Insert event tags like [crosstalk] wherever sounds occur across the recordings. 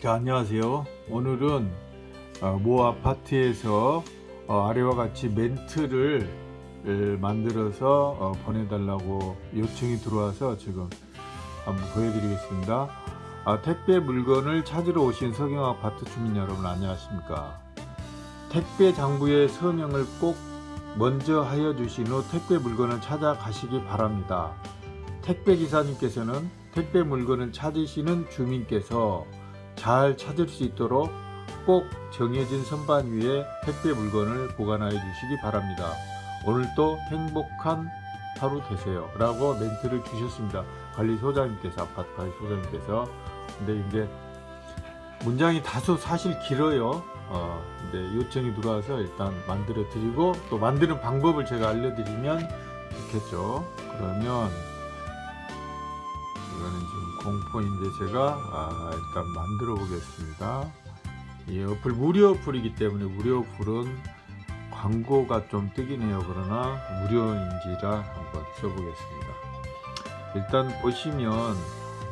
자 안녕하세요. 오늘은 어, 모 아파트에서 어, 아래와 같이 멘트를 에, 만들어서 어, 보내달라고 요청이 들어와서 지금 한번 보여드리겠습니다. 아, 택배 물건을 찾으러 오신 서경 아파트 주민 여러분 안녕하십니까? 택배 장부의 서명을 꼭 먼저 하여 주신 후 택배 물건을 찾아가시기 바랍니다. 택배 기사님께서는 택배 물건을 찾으시는 주민께서 잘 찾을 수 있도록 꼭 정해진 선반 위에 택배 물건을 보관하여 주시기 바랍니다. 오늘도 행복한 하루 되세요 라고 멘트를 주셨습니다. 관리소장님께서 아파트 관리소장님께서 근데 이제 문장이 다소 사실 길어요. 어, 근데 요청이 들어와서 일단 만들어 드리고 또 만드는 방법을 제가 알려드리면 좋겠죠. 그러면 공포인데 제가 아, 일단 만들어 보겠습니다. 이 어플 무료 어플이기 때문에 무료 어플은 광고가 좀 뜨긴 해요. 그러나 무료인지라 한번 써보겠습니다. 일단 보시면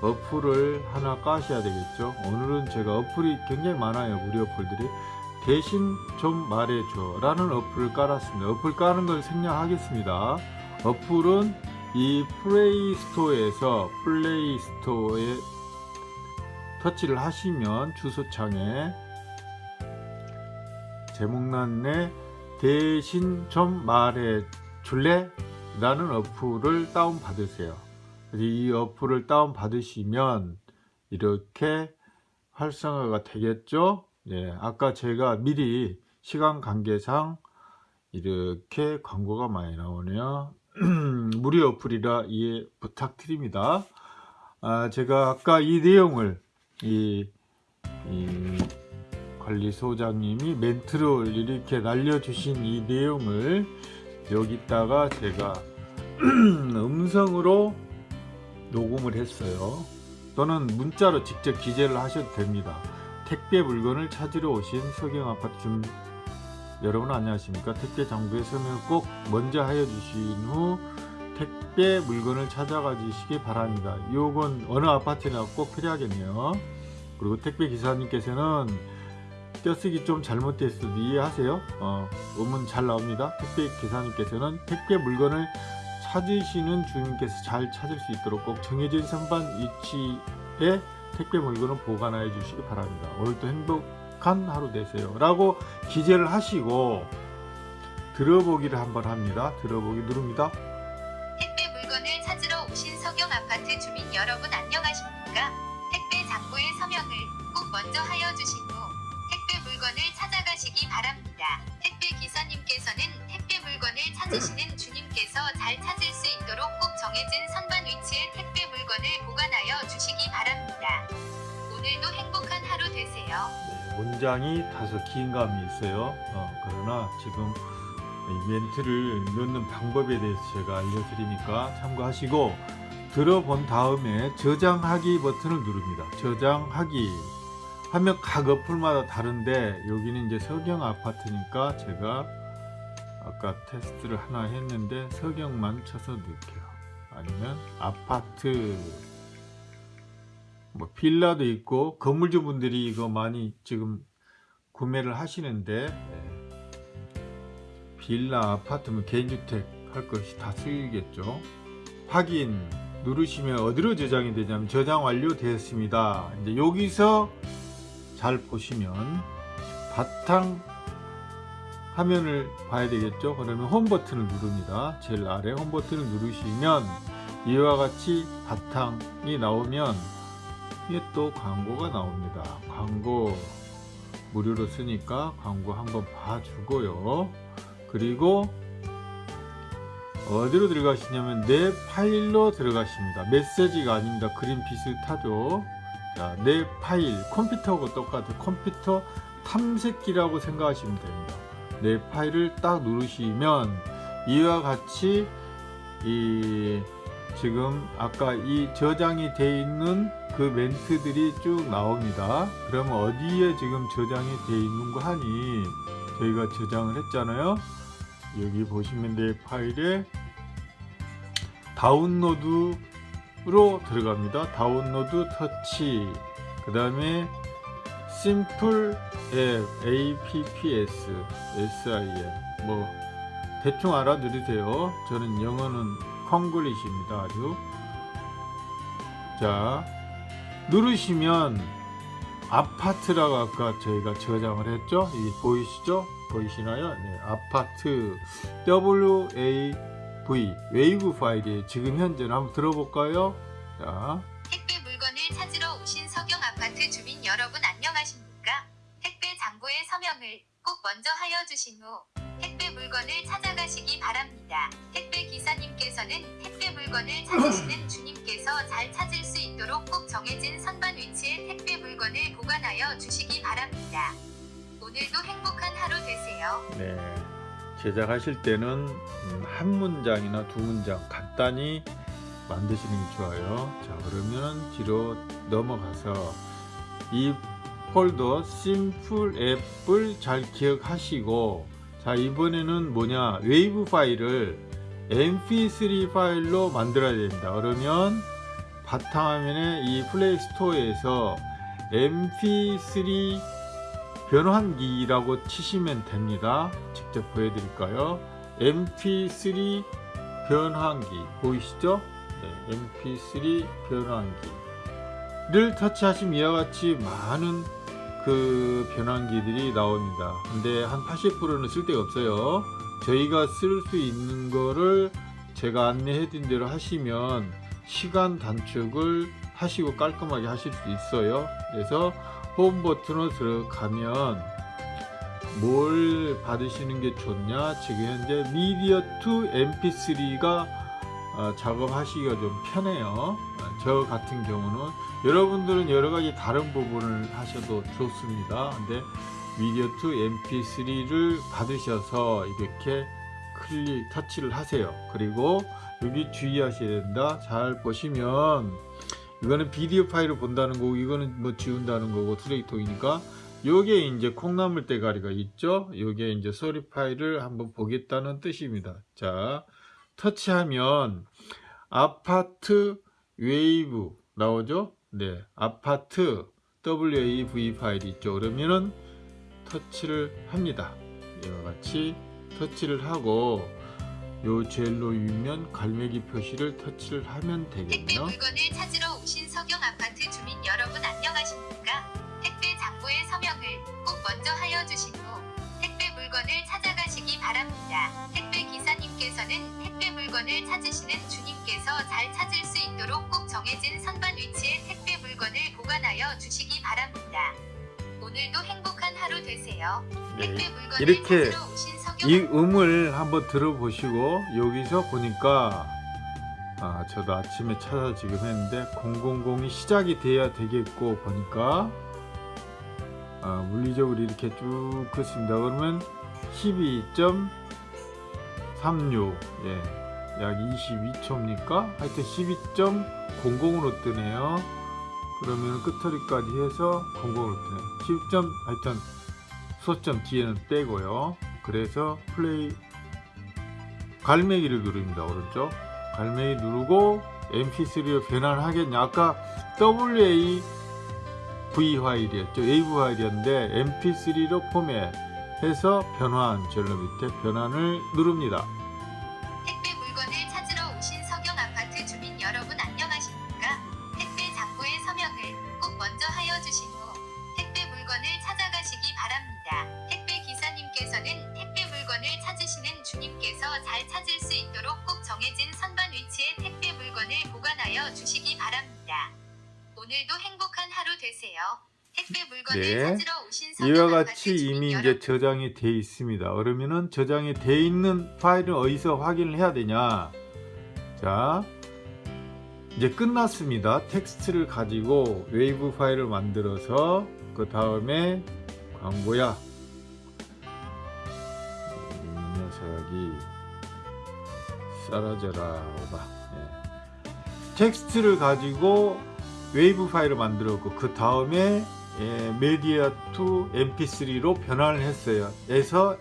어플을 하나 까셔야 되겠죠? 오늘은 제가 어플이 굉장히 많아요 무료 어플들이. 대신 좀 말해줘. 라는 어플을 깔았습니다. 어플 까는 걸 생략하겠습니다. 어플은 이 플레이 스토어에서 플레이 스토어에 터치를 하시면 주소창에 제목란에 대신 좀 말해 줄래? 라는 어플을 다운 받으세요. 이 어플을 다운 받으시면 이렇게 활성화가 되겠죠? 예, 아까 제가 미리 시간 관계상 이렇게 광고가 많이 나오네요 [clears throat] 무료 어플이라 이해 부탁드립니다. 아, 제가 아까 이 내용을 이, 이 관리소장님이 멘트를 이렇게 날려주신 이 내용을 여기다가 제가 [clears throat] 음성으로 녹음을 했어요. 또는 문자로 직접 기재를 하셔도 됩니다. 택배 물건을 찾으러 오신 서경아파트 주 여러분 안녕하십니까? 택배 장부의 서명을 꼭 먼저 하여 주신 후 택배 물건을 찾아가 주시기 바랍니다. 요건 어느 아파트나 꼭 필요하겠네요. 그리고 택배 기사님께서는 떼쓰기 좀 잘못됐어도 이해하세요? 어, 음은 잘 나옵니다. 택배 기사님께서는 택배 물건을 찾으시는 주민께서 잘 찾을 수 있도록 꼭 정해진 선반 위치에 택배 물건을 보관하여 주시기 바랍니다. 오늘도 행복한 하루 되세요. 라고 기재를 하시고 들어보기를 한번 합니다. 들어보기 누릅니다 여러분 안녕하십니까? 택배 장부의 서명을 꼭 먼저 하여 주신 후 택배 물건을 찾아가시기 바랍니다. 택배 기사님께서는 택배 물건을 찾으시는 주님께서 잘 찾을 수 있도록 꼭 정해진 선반 위치에 택배 물건을 보관하여 주시기 바랍니다. 오늘도 행복한 하루 되세요. 네, 문장이 다소 긴 감이 있어요 어, 그러나 지금 이 멘트를 넣는 방법에 대해서 제가 알려드리니까 참고하시고 들어본 다음에 저장하기 버튼을 누릅니다. 저장하기. 하면 각 어플마다 다른데 여기는 이제 서경 아파트니까 제가 아까 테스트를 하나 했는데 서경만 쳐서 넣을게요. 아니면 아파트. 뭐 빌라도 있고 건물주 분들이 이거 많이 지금 구매를 하시는데 예. 빌라 아파트면 개인주택 할 것이 다 쓰이겠죠? 확인 누르시면 어디로 저장이 되냐면 저장 완료되었습니다. 이제 여기서 잘 보시면 바탕 화면을 봐야 되겠죠? 그러면 홈 버튼을 누릅니다. 제일 아래 홈 버튼을 누르시면 이와 같이 바탕이 나오면 이게 또 광고가 나옵니다. 광고 무료로 쓰니까 광고 한번 봐주고요. 그리고 어디로 들어가시냐면 내 파일로 들어가십니다. 메시지가 아닙니다. 그림 비슷하죠 자, 내 파일 컴퓨터하고 똑같은 컴퓨터 탐색기라고 생각하시면 됩니다. 내 파일을 딱 누르시면 이와 같이 이 지금 아까 이 저장이 되어 있는 그 멘트들이 쭉 나옵니다. 그러면 어디에 지금 저장이 되어 있는 거 하니 저희가 저장을 했잖아요 여기 보시면 내 파일에 다운로드로 들어갑니다. 다운로드 터치. 그 다음에 심플 앱 apps sim 뭐 대충 알아들으세요. 저는 영어는 콩글리시입니다 아주. 자 누르시면 아파트라고 아까 저희가 저장을 했죠? 이 보이시죠? 보이시나요? 네, 아파트 WAV wave 파일이 지금 현재는 한번 들어볼까요? 자. 택배 물건을 찾으러 오신 석영 아파트 주민 여러분 안녕하십니까? 택배 장부의 서명을 꼭 먼저 하여 주신 후 택배 물건을 찾아가시기 바랍니다. 택배 기사님께서는 택배 물건을 찾으시는 주님 께서 잘 찾을 수 있도록 꼭 정해진 선반 위치에 택배 물건을 보관하여 주시기 바랍니다. 오늘도 행복한 하루 되세요. 네, 제작하실 때는 음, 한 문장이나 두 문장 간단히 만드시는 게 좋아요. 자, 그러면 뒤로 넘어가서 이 폴더 simple 앱을 잘 기억하시고 자, 이번에는 뭐냐? 웨이브 파일을 mp3 파일로 만들어야 됩니다. 그러면 바탕화면에 이 플레이 스토어에서 mp3 변환기라고 치시면 됩니다. 직접 보여드릴까요? mp3 변환기 보이시죠? 네, mp3 변환기를 터치하시면 이와 같이 많은 그 변환기들이 나옵니다. 근데 한 80%는 쓸데가 없어요. 저희가 쓸 수 있는 거를 제가 안내해 드린 대로 하시면 시간 단축을 하시고 깔끔하게 하실 수 있어요. 그래서 홈 버튼으로 들어가면 뭘 받으시는 게 좋냐? 지금 현재 media to mp3가 어, 작업하시기가 좀 편해요. 어, 저 같은 경우는 여러분들은 여러가지 다른 부분을 하셔도 좋습니다. 근데 media to mp3를 받으셔서 이렇게 클릭 터치를 하세요. 그리고 여기 주의하셔야 된다. 잘 보시면 이거는 비디오 파일을 본다는 거고 이거는 뭐 지운다는 거고 쓰레기통이니까 요게 이제 콩나물 대가리가 있죠? 요게 이제 소리 파일을 한번 보겠다는 뜻입니다. 자 터치하면 아파트 웨이브 나오죠? 네 아파트 WAV 파일이 있죠. 그러면은 터치를 합니다 이와 같이 터치를 하고 요 젤로 위에 갈매기 표시를 터치를 하면 택배 되겠네요 물건을 찾으러 오신 석영 아파트 주민 여러분 안녕하십니까? 택배 장부의 서명을 꼭 먼저 하여 후 택배 물건을 찾아가시기 바랍니다. 택배 기사님께서는 택배 물건을 찾으시는 주님께서 잘 찾을 수 있도록 꼭 정해진 선반 위치에 택배 물건을 보관하여 주시기 바랍니다. 오늘도 행복한 하루 되세요. 네, 이렇게 이 음을 한번 들어보시고 여기서 보니까 아 저도 아침에 찾아 지금 했는데 000이 시작이 돼야 되겠고 보니까 아, 물리적으로 이렇게 쭉 긋습니다. 그러면 12.36 예, 약 22초입니까? 하여튼 12.00으로 뜨네요 그러면 끝처리까지 해서 00으로 뜨네요. 10점 하여튼 소점 뒤에는 떼고요. 그래서 플레이 갈매기를 누릅니다 오른쪽. 갈매기 누르고 mp3로 변환하겠냐. 아까 WAV 파일이었죠. 웨이브 파일이었는데 mp3로 포맷해서 변환 절로 밑에 변환을 누릅니다 찾으시는 주님께서 잘 찾을 수 있도록 꼭 정해진 선반 위치에 택배 물건을 보관하여 주시기 바랍니다. 오늘도 행복한 하루 되세요. 택배 물건을 네. 찾으러 오신 이와 같이 이미 여러분 이제 저장이 돼 있습니다. 그러면은 저장이 돼 있는 파일은 어디서 확인을 해야 되냐? 자, 이제 끝났습니다. 텍스트를 가지고 웨이브 파일을 만들어서 그 다음에 광고야. 이 녀석이 사라져라 오바. 예. 텍스트를 가지고 웨이브 파일을 만들었고 그 다음에 예, media to mp3로 변환을 했어요. 그래서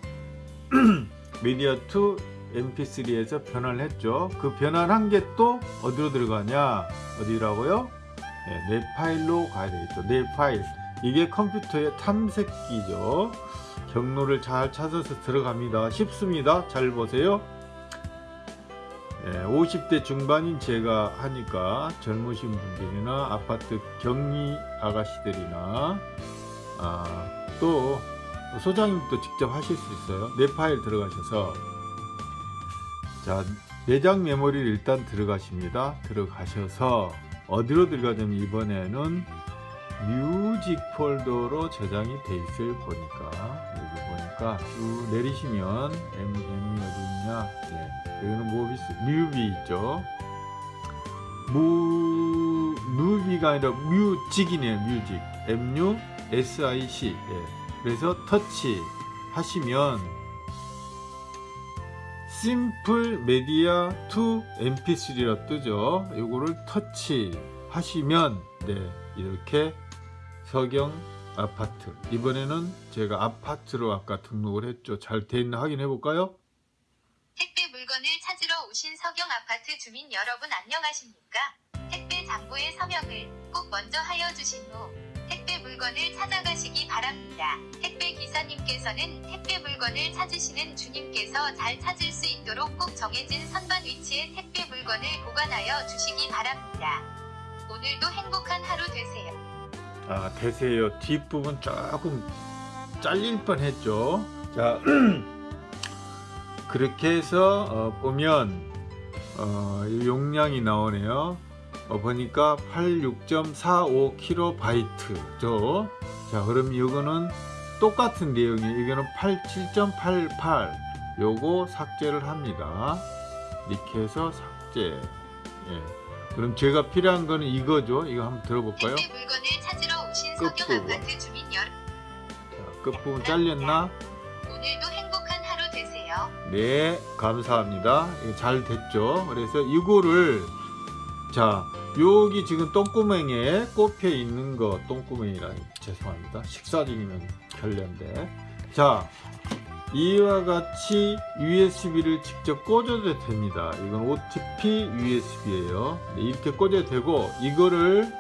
[clears throat] media to mp3에서 변환을 했죠. 그 변환한 게 또 어디로 들어가냐? 어디라고요? 예, 내 파일로 가야 되겠죠. 내 파일. 이게 컴퓨터의 탐색기죠. 경로를 잘 찾아서 들어갑니다. 쉽습니다. 잘 보세요. 예, 50대 중반인 제가 하니까 젊으신 분들이나 아파트 격리 아가씨들이나 아, 또 소장님도 직접 하실 수 있어요. 내 파일 들어가셔서 자 내장 메모리를 일단 들어가십니다. 들어가셔서 어디로 들어가냐면 이번에는 music 폴더로 저장이 돼 있을 보니까. 여기 보니까 쭉 내리시면 M, M이 어디 있냐? 네, 여기는 movies 뮤비 있죠? 무 뮤비가 아니라 music이네요 music. MU SIC 예. 그래서 터치 하시면 simple media to mp3라 뜨죠? 이거를 터치 하시면 네 이렇게 서경 아파트 이번에는 제가 아파트로 아까 등록을 했죠 잘 돼 있나 확인해 볼까요 택배 물건을 찾으러 오신 서경 아파트 주민 여러분 안녕하십니까? 택배 장부의 서명을 꼭 먼저 하여 주신 후 택배 물건을 찾아가시기 바랍니다. 택배 기사님께서는 택배 물건을 찾으시는 주님께서 잘 찾을 수 있도록 꼭 정해진 선반 위치에 택배 물건을 보관하여 주시기 바랍니다. 오늘도 행복한 하루 되세요. 아 되세요. 뒷부분 조금 잘릴 뻔 했죠. 자 [clears throat] 그렇게 해서 어, 보면 어, 이 용량이 나오네요. 어, 보니까 86.45kb죠? 자 그럼 이거는 똑같은 내용이에요. 이거는 87.88 요거 삭제를 합니다. 이렇게 해서 삭제. 예. 그럼 제가 필요한 거는 이거죠 이거 한번 들어볼까요 끝부분. 자, 끝부분 잘렸나 오늘도 행복한 하루 되세요. 네, 감사합니다. 잘 됐죠? 그래서 이거를 자, 여기 지금 똥구멍에 꼽혀 있는 거 똥구멍이라 죄송합니다. 식사 중이면 결례인데. 자, 이와 같이 USB를 직접 꽂아도 됩니다. 이건 OTP USB예요. 이렇게 꽂아도 되고 이거를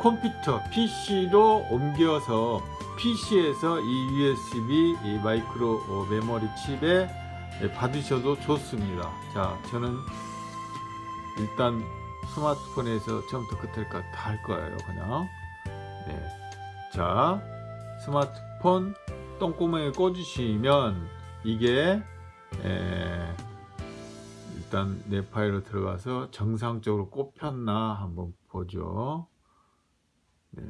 컴퓨터 PC로 옮겨서 PC에서 이 USB 이 마이크로 어, 메모리 칩에 예, 받으셔도 좋습니다. 자, 저는 일단 스마트폰에서 처음부터 끝까지 다 할 거예요. 그냥. 네. 자, 스마트폰 똥구멍에 꽂으시면 이게 에, 일단 내 파일로 들어가서 정상적으로 꼽혔나 한번 보죠. 네.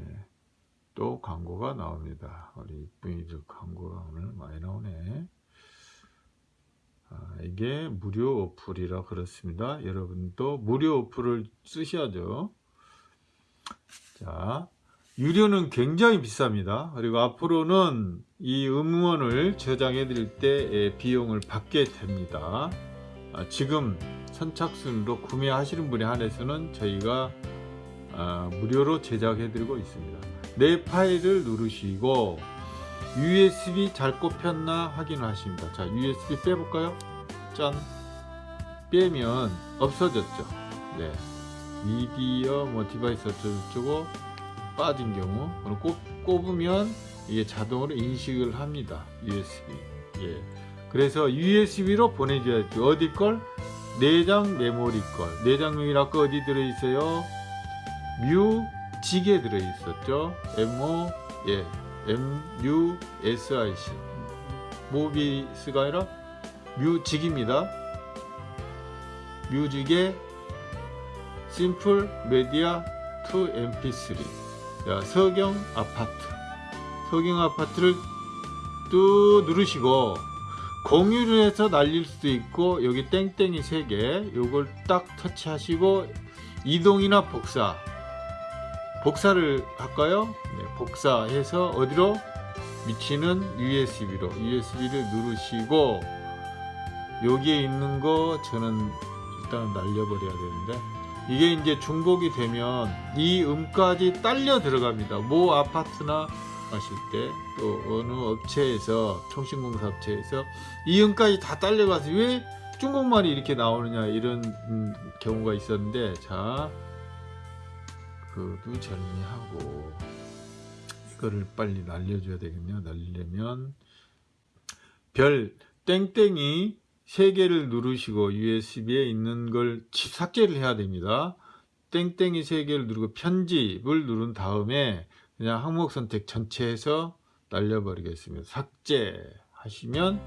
또 광고가 나옵니다. 우리 이쁜이들 광고가 오늘 많이 나오네. 아, 이게 무료 어플이라 그렇습니다. 여러분도 무료 어플을 쓰셔야죠. 자, 유료는 굉장히 비쌉니다. 그리고 앞으로는 이 음원을 저장해 드릴 때 비용을 받게 됩니다. 아, 지금 선착순으로 구매하시는 분에 한해서는 저희가 아, 무료로 제작해 드리고 있습니다. 내 파일을 누르시고 USB 잘 꼽혔나 확인하십니다. 자, USB 빼볼까요? 짠! 빼면 없어졌죠. 네. 미디어 뭐 device 어쩌고저쩌고 빠진 경우 꼽, 꼽으면 이게 자동으로 인식을 합니다. USB. 예. 그래서 USB로 보내줘야죠. 어디 걸? 내장 메모리 걸. 내장 메모리 아까 어디 들어있어요? music에 들어있었죠. MO 예 MUSIC 모비스가 아니라 music입니다. 뮤직의 심플 메디아 투 MP3 자, 서경 아파트 서경 아파트를 뚜 누르시고 공유를 해서 날릴 수도 있고 여기 땡땡이 3개 요걸 딱 터치하시고 이동이나 복사 복사를 할까요? 네, 복사해서 어디로? 미치는 USB로 USB를 누르시고 여기에 있는 거 저는 일단 날려버려야 되는데 이게 이제 중복이 되면 이 음까지 딸려 들어갑니다. 모 아파트나 하실 때 또 어느 업체에서 통신공사 업체에서 이 음까지 다 딸려가서 왜 중국말이 이렇게 나오느냐 이런 음, 경우가 있었는데 자 그도 정리하고 이거를 빨리 날려줘야 되겠네요. 날리려면 별 땡땡이 세 개를 누르시고 USB에 있는 걸 치- 삭제를 해야 됩니다. 땡땡이 세 개를 누르고 편집을 누른 다음에 그냥 항목 선택 전체에서 날려버리겠습니다. 삭제 하시면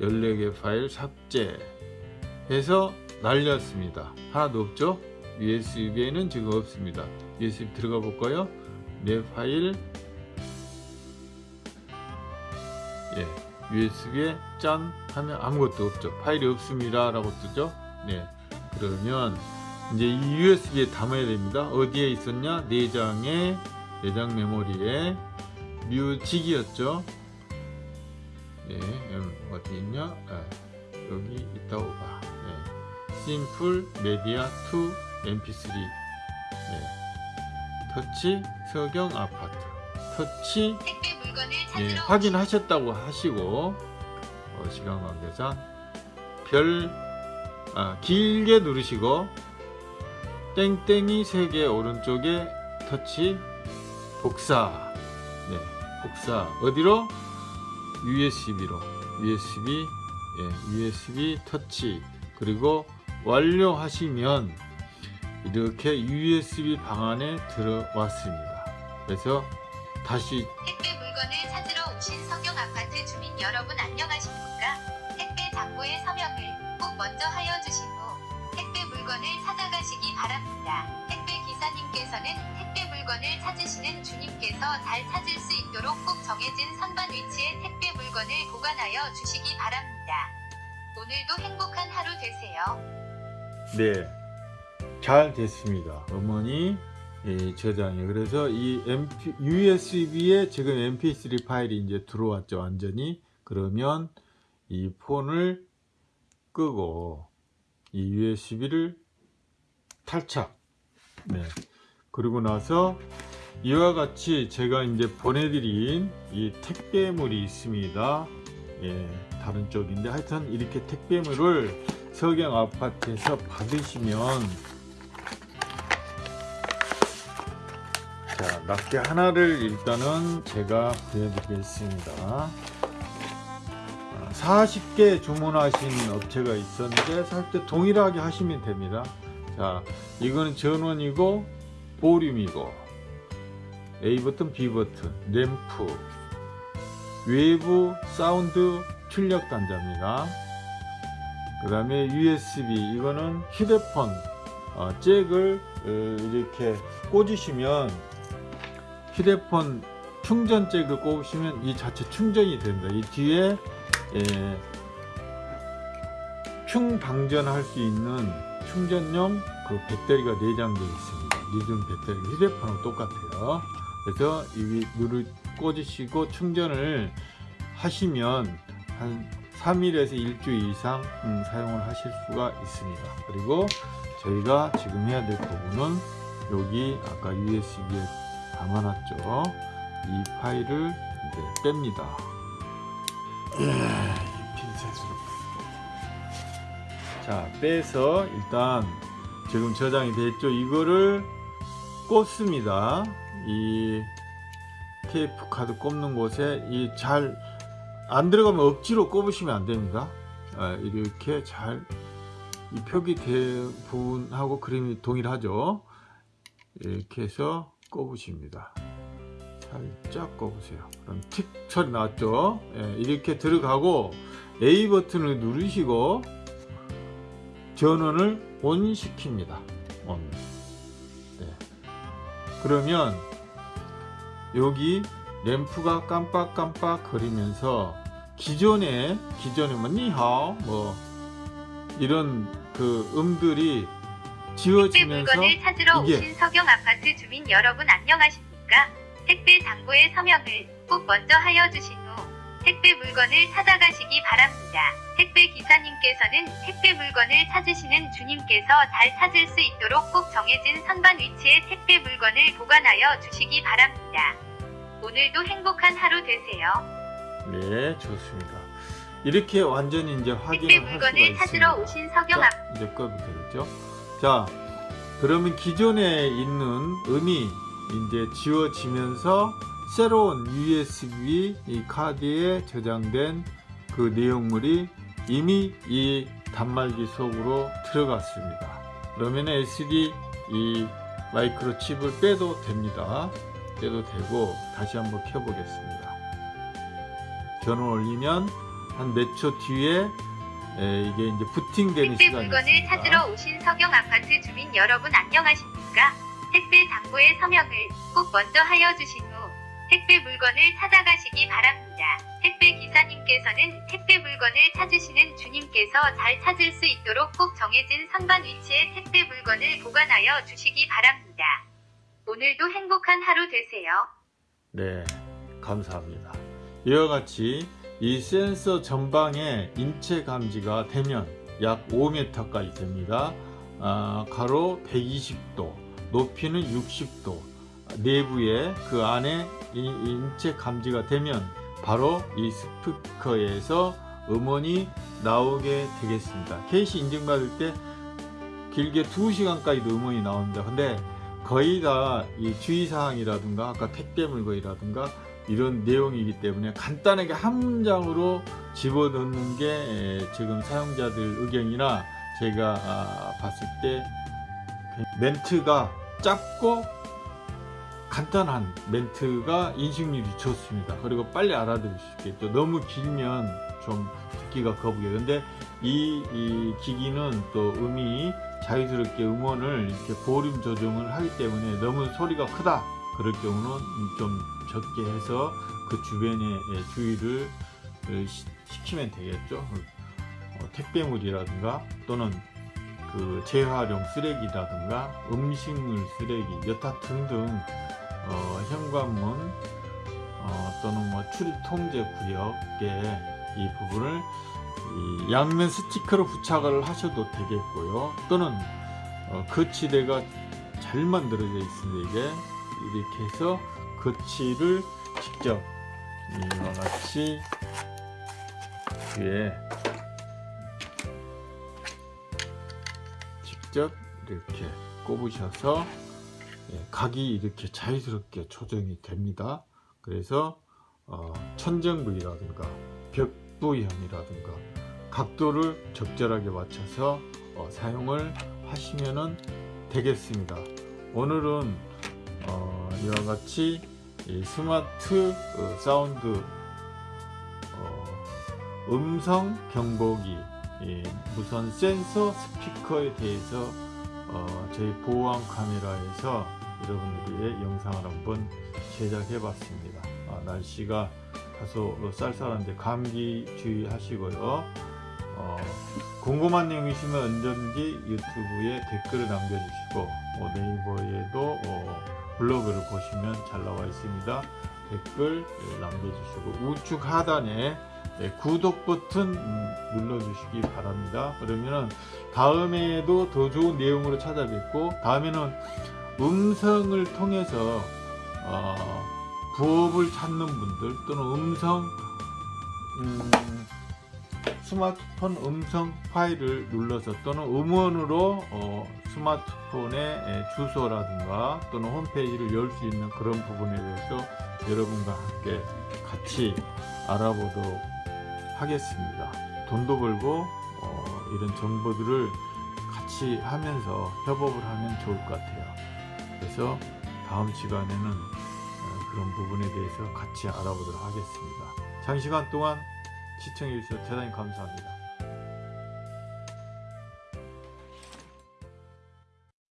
14개 파일 삭제 해서 날렸습니다. 하나도 없죠? USB에는 지금 없습니다. USB 들어가 볼까요? 내 파일 예, USB에 짠 하면 아무것도 없죠. 파일이 없습니다. 라고 뜨죠. 네. 그러면 이제 이 USB에 담아야 됩니다. 어디에 있었냐? 내장에, 내장 메모리에 뮤직이었죠. 네, 음, 어디 있냐? 아, 여기 있다고 봐. 네. 심플 메디아 2 mp3 네. 터치 서경 아파트 터치 예, 확인하셨다고 하시고 어, 시간 관계상 별 아, 길게 누르시고 땡땡이 3개 오른쪽에 터치 복사. 네, 복사. 어디로? USB로. USB 예, USB 터치. 그리고 완료하시면 이렇게 USB 방안에 들어왔습니다. 그래서 다시 택배 물건을 찾으러 오신 서경 아파트 주민 여러분 안녕하십니까? 택배 장부의 서명을 꼭 먼저 하여 주신 후 택배 물건을 찾아가시기 바랍니다. 택배 기사님께서는 택배 물건을 찾으시는 주님께서 잘 찾을 수 있도록 꼭 정해진 선반 위치에 택배 물건을 보관하여 주시기 바랍니다. 오늘도 행복한 하루 되세요. 네, 잘 됐습니다. 어머니 예, 저장이 그래서 이 MP, USB에 지금 MP3 파일이 이제 들어왔죠, 완전히. 그러면 이 폰을 끄고 이 USB를 탈착. 네. 그리고 나서 이와 같이 제가 이제 보내드린 이 택배물이 있습니다. 예, 다른 쪽인데 하여튼 이렇게 택배물을 서경 아파트에서 받으시면 자 낱개 하나를 일단은 제가 보여드리겠습니다. 40개 주문하신 업체가 있었는데 살 때 동일하게 하시면 됩니다. 자 이거는 전원이고 보륨이고 A 버튼 B 버튼 램프 외부 사운드 출력 단자입니다. 그 다음에 USB 이거는 휴대폰 어, 잭을 어, 이렇게 꽂으시면 휴대폰 충전 잭을 꽂으시면 이 자체 충전이 된다. 이 뒤에 예, 충방전할 수 있는 충전용 그 배터리가 내장되어 있습니다. 리튬 배터리 휴대폰하고 똑같아요. 그래서 이 누를 꽂으시고 충전을 하시면 한 3일에서 일주 이상 음, 사용을 하실 수가 있습니다. 그리고 저희가 지금 해야 될 부분은 여기 아까 USB에 담아놨죠. 이 파일을 이제 뺍니다. 예, 이 핀셋으로. 자 빼서 일단 지금 저장이 됐죠. 이거를 꽂습니다. 이 테이프 카드 꼽는 곳에 이 잘 안 들어가면 억지로 꼽으시면 안 됩니다. 아, 이렇게 잘 이 표기 대부분하고 그림이 동일하죠. 이렇게 해서 꼽으십니다. 살짝 꼽으세요. 그럼 틱 소리 나왔죠? 예, 이렇게 들어가고 A 버튼을 누르시고 전원을 ON 시킵니다. ON. 네. 그러면 여기 램프가 깜빡깜빡 거리면서 기존에 기존에 뭐 니하오 뭐 이런 그 음들이 지워지면서 물건을 찾으러 이게- 오신 서경 아파트 주민 여러분 안녕하십니까? 택배 장부의 서명을 꼭 먼저 하여 주신 후 택배 물건을 찾아가시기 바랍니다. 택배 기사님께서는 택배 물건을 찾으시는 주님께서 잘 찾을 수 있도록 꼭 정해진 선반 위치에 택배 물건을 보관하여 주시기 바랍니다. 오늘도 행복한 하루 되세요. 네 좋습니다 이렇게 완전히 이제 택배 확인을 할 수가 물건을 있습니다 찾으러 오신 서경 자, 아파트 이제 꺼도 되겠죠? 자, 그러면 기존에 있는 음이 이제 지워지면서 새로운 USB 이 카드에 저장된 그 내용물이 이미 이 단말기 속으로 들어갔습니다. 그러면 SD 이 마이크로 칩을 빼도 됩니다. 빼도 되고 다시 한번 켜보겠습니다. 전원 올리면 한 몇 초 뒤에 에, 이게 이제 부팅되는 택배 물건을. 찾으러 오신 서경 아파트 주민 여러분 안녕하십니까? 택배 당부의 서명을 꼭 먼저 하여 주신 후 택배 물건을 찾아가시기 바랍니다. 택배 기사님께서는 택배 물건을 찾으시는 주님께서 잘 찾을 수 있도록 꼭 정해진 선반 위치에 택배 물건을 보관하여 주시기 바랍니다. 오늘도 행복한 하루 되세요. 네, 감사합니다. 이와 같이 이 센서 전방에 인체 감지가 되면 약 5m까지 됩니다. 아, 가로 120도, 높이는 60도, 내부에 그 안에 이 인체 감지가 되면 바로 이 스피커에서 음원이 나오게 되겠습니다. 케이시 인증받을 때 길게 2시간까지도 음원이 나옵니다. 근데 거의 다 이 주의사항이라든가 아까 택배 물건이라든가 이런 내용이기 때문에 간단하게 한 문장으로 집어넣는 게 에, 지금 사용자들 의견이나 제가 아, 봤을 때 멘트가 짧고 간단한 멘트가 인식률이 좋습니다. 그리고 빨리 알아들을 수 있겠죠. 너무 길면 좀 듣기가 거북해요. 근데 이, 이 기기는 또 음이 자유스럽게 음원을 이렇게 볼륨 조정을 하기 때문에 너무 소리가 크다. 그럴 경우는 좀 적게 해서 그 주변에 예, 주의를 시- 시키면 되겠죠. 어, 택배물이라든가 또는 그 재활용 쓰레기라든가 음식물 쓰레기 여타 등등 어, 현관문 어, 또는 뭐 출입 통제 구역에 이 부분을 이 양면 스티커로 부착을 하셔도 되겠고요. 또는 어, 거치대가 잘 만들어져 있습니다. 이게 이렇게 해서 거치를 직접 이와 같이 뒤에 직접 이렇게 꼽으셔서 예, 각이 이렇게 자유스럽게 조정이 됩니다. 그래서 어, 천정 부위라든가 벽부형이라든가 각도를 적절하게 맞춰서 어, 사용을 하시면 되겠습니다. 오늘은 어, 이와 같이 이 스마트 어, 사운드 어, 음성 경보기 이 무선 센서 스피커에 대해서 어, 저희 보안 카메라에서 여러분들의 영상을 한번 제작해 봤습니다. 아, 날씨가 다소 쌀쌀한데 감기 주의하시고요. 어, 궁금한 내용 있으면 언제든지 유튜브에 댓글을 남겨주시고 어, 네이버에도 어, 블로그를 보시면 잘 나와 있습니다. 댓글 예, 남겨주시고 우측 하단에 네, 구독 버튼 음, 눌러주시기 바랍니다. 그러면은 다음에도 더 좋은 내용으로 찾아뵙고 다음에는 음성을 통해서 어, 부업을 찾는 분들 또는 음성 음, 스마트폰 음성 파일을 눌러서 또는 음원으로 어, 스마트폰의 에, 주소라든가 또는 홈페이지를 열 수 있는 그런 부분에 대해서 여러분과 함께 같이 알아보도록 하겠습니다. 돈도 벌고 어, 이런 정보들을 같이 하면서 협업을 하면 좋을 것 같아요. 그래서 다음 시간에는 어, 그런 부분에 대해서 같이 알아보도록 하겠습니다. 장시간 동안 시청해 주셔서 대단히 감사합니다.